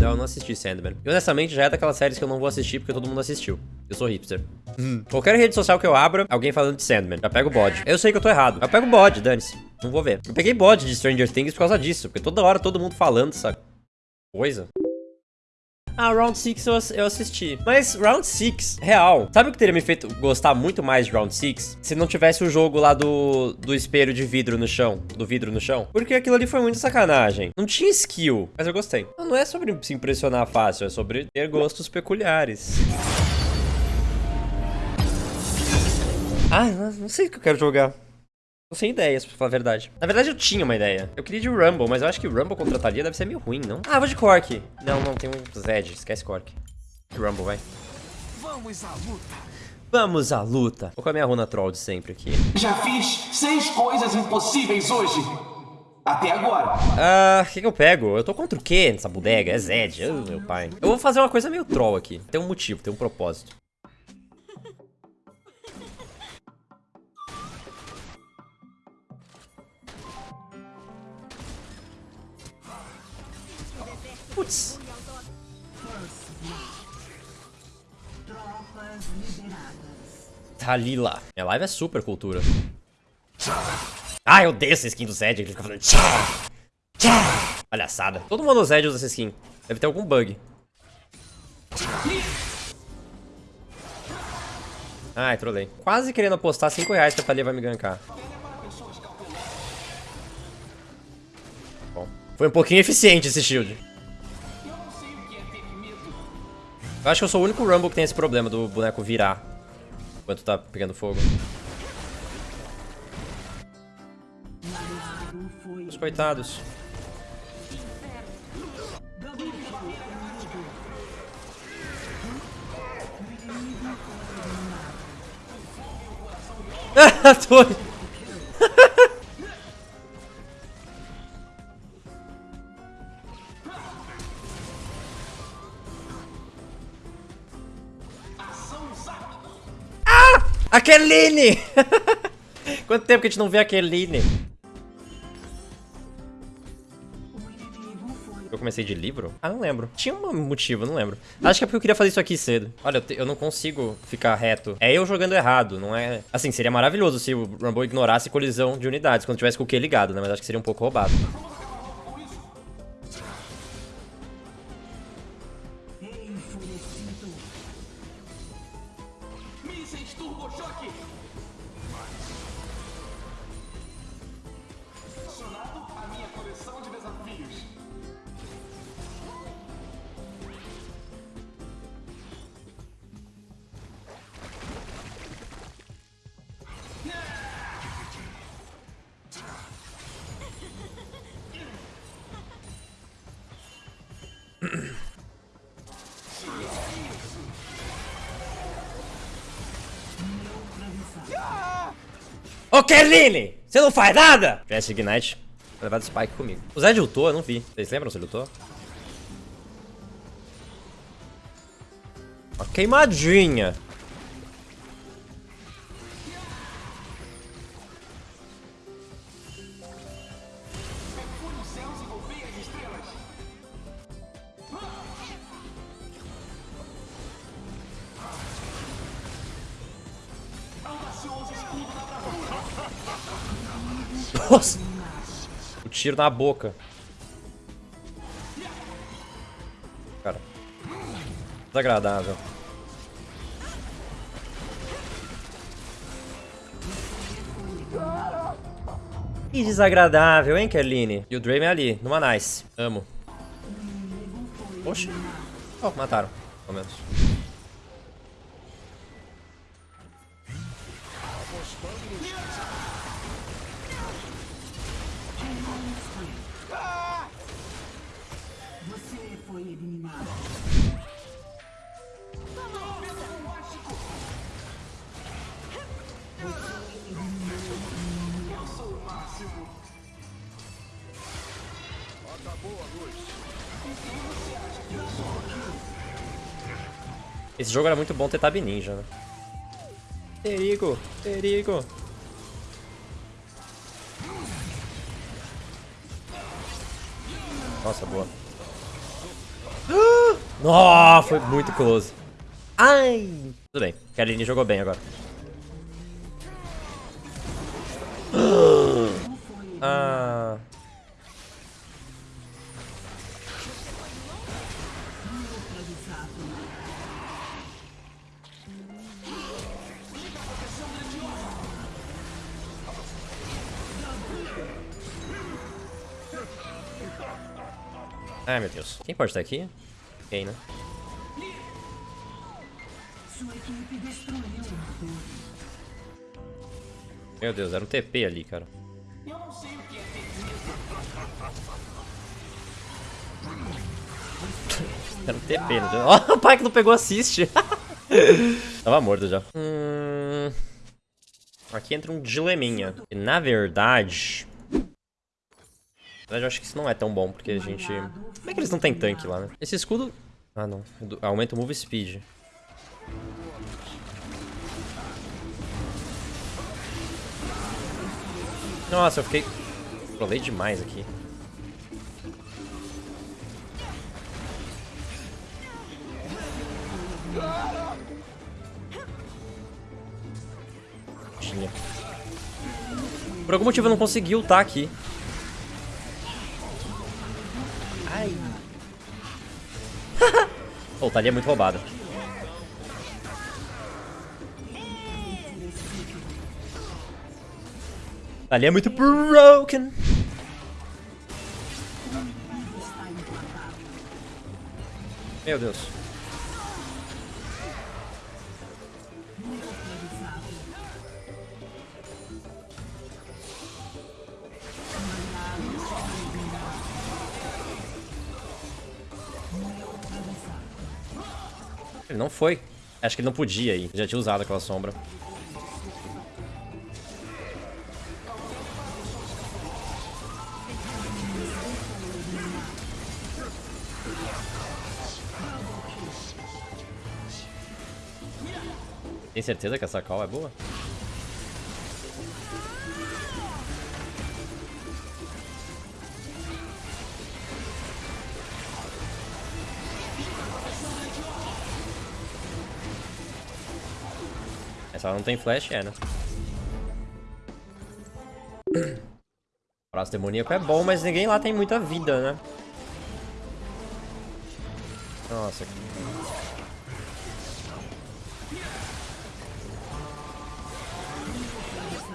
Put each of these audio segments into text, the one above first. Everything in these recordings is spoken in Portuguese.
Não, eu não assisti Sandman. E honestamente, já é daquelas séries que eu não vou assistir porque todo mundo assistiu. Eu sou hipster. Hum. Qualquer rede social que eu abra, alguém falando de Sandman. Já pego o bode. Eu sei que eu tô errado. Eu pego o bode, dane-se. Não vou ver. Eu peguei bode de Stranger Things por causa disso. Porque toda hora todo mundo falando essa coisa. Ah, Round 6 eu, eu assisti. Mas Round 6, real. Sabe o que teria me feito gostar muito mais de Round 6? Se não tivesse o jogo lá do, do espelho de vidro no chão. Do vidro no chão. Porque aquilo ali foi muito sacanagem. Não tinha skill, mas eu gostei. Não é sobre se impressionar fácil, é sobre ter gostos peculiares. Ah, não sei o que eu quero jogar. Tô sem ideias, pra falar a verdade. Na verdade, eu tinha uma ideia. Eu queria de Rumble, mas eu acho que Rumble contra Thalia deve ser meio ruim, não? Ah, vou de Cork. Não, não, tem um Zed. Esquece Cork. Rumble, vai. Vamos à luta. Vamos à luta. Vou com a minha runa troll de sempre aqui. Já fiz seis coisas impossíveis hoje. Até agora. Ah, o que, que, eu pego? Eu tô contra o quê nessa bodega? É Zed. Oh, meu pai. Eu vou fazer uma coisa meio troll aqui. Tem um motivo, tem um propósito. Putz. Talila. Minha live é super cultura. Ah, eu odeio essa skin do Zed. Ele fica tchá. Palhaçada. Todo mundo no Zed usa essa skin. Deve ter algum bug. Ai, trolei. Quase querendo apostar 5 reais que a Thalia vai me gankar. Bom, foi um pouquinho eficiente esse shield. Eu acho que eu sou o único Rumble que tem esse problema do boneco virar enquanto tá pegando fogo. Os coitados. Tô... A Keline! Quanto tempo que a gente não vê a Keline? Eu comecei de livro? Ah, não lembro. Tinha um motivo, não lembro. Acho que é porque eu queria fazer isso aqui cedo. Olha, eu, te, eu, não consigo ficar reto. É eu jogando errado, não é... Assim, seria maravilhoso se o Rumble ignorasse colisão de unidades quando tivesse com o Q ligado, né? Mas acho que seria um pouco roubado. Ô, Kerline! Você não faz nada? PS Ignite. Levar do Spike comigo. O Zed lutou, eu não vi. Vocês lembram se ele lutou? Uma queimadinha. Nossa! O tiro na boca. Cara. Desagradável. Que desagradável, hein, Kerline? E o Draven ali, numa nice. Amo. Oxe. Oh, mataram, pelo menos. Esse jogo era muito bom ter Tab Ninja, né? Perigo! Perigo! Nossa, boa. Oh, foi muito close. Ai. Tudo bem. Kaline jogou bem agora. Ai, meu Deus. Quem pode estar aqui? Quem, né? Meu Deus, era um TP ali, cara. Era um TP, não Ó, o pai que não pegou assist. Tava morto já. Hum... Aqui entra um dileminha. Na verdade... Na verdade, eu acho que isso não é tão bom, porque a gente... Como é que eles não tem tanque lá, né? Esse escudo... Ah, não. Aumenta o move speed. Nossa, eu fiquei... Provei demais aqui. Tinha. Por algum motivo eu não consegui ultar aqui. Pô, tá ali é muito roubada. Ali é muito broken. Meu Deus. Ele não foi. Acho que ele não podia ir. Já tinha usado aquela sombra. Tem certeza que essa call é boa? Não tem flash, é, né? Braço demoníaco é bom, mas ninguém lá tem muita vida, né? Nossa.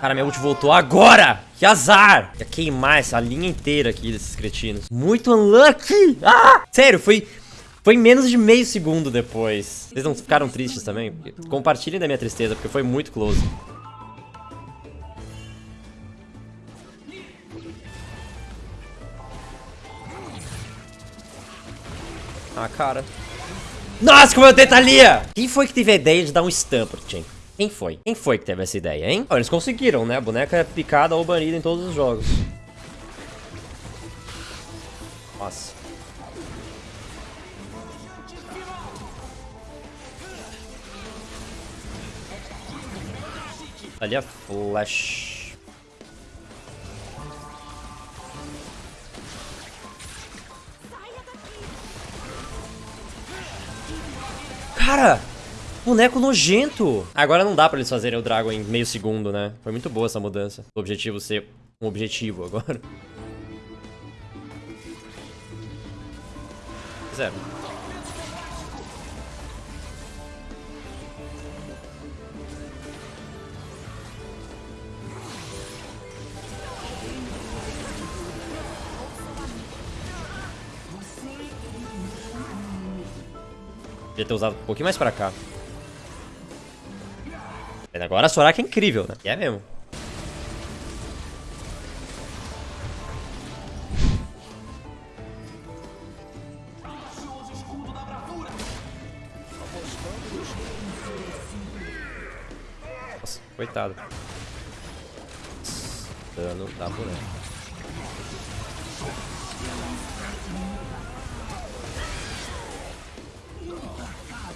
Cara, minha ult voltou agora! Que azar! Ia queimar essa linha inteira aqui desses cretinos. Muito unlucky! Ah! Sério, foi... Foi menos de meio segundo depois. Vocês não ficaram tristes também? Compartilhem da minha tristeza, porque foi muito close. Ah, cara. Nossa, como eu tentalia! Quem foi que teve a ideia de dar um pro Chen? Quem foi? Quem foi que teve essa ideia, hein? Oh, eles conseguiram, né? A boneca é picada ou banida em todos os jogos. Nossa. Ali a flash. Cara! Boneco nojento. Agora não dá pra eles fazerem o Dragon em meio segundo, né? Foi muito boa essa mudança. O objetivo ser um objetivo agora. Zero. Devia ter usado um pouquinho mais pra cá. Agora a Soraka é incrível, né? é mesmo. Nossa, coitado. Dano da boneca.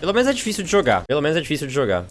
Pelo menos é difícil de jogar. Pelo menos é difícil de jogar.